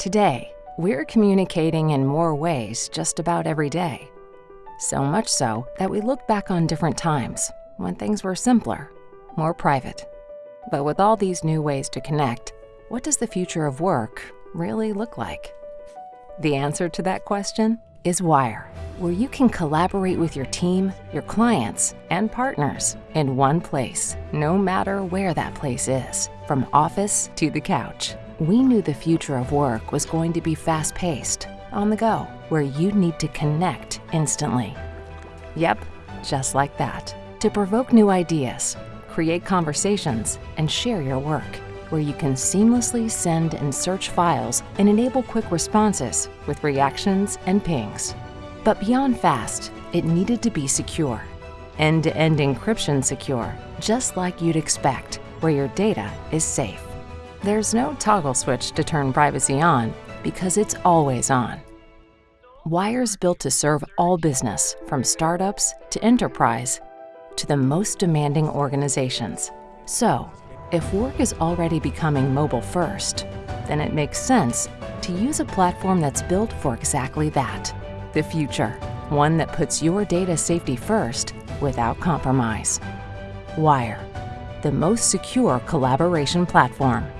Today, we're communicating in more ways just about every day. So much so that we look back on different times when things were simpler, more private. But with all these new ways to connect, what does the future of work really look like? The answer to that question is Wire, where you can collaborate with your team, your clients, and partners in one place, no matter where that place is, from office to the couch. We knew the future of work was going to be fast paced, on the go, where you need to connect instantly. Yep, just like that. To provoke new ideas, create conversations, and share your work, where you can seamlessly send and search files and enable quick responses with reactions and pings. But beyond fast, it needed to be secure. End to end encryption secure, just like you'd expect, where your data is safe. There's no toggle switch to turn privacy on because it's always on. Wire's built to serve all business, from startups to enterprise to the most demanding organizations. So, if work is already becoming mobile first, then it makes sense to use a platform that's built for exactly that the future, one that puts your data safety first without compromise. Wire, the most secure collaboration platform.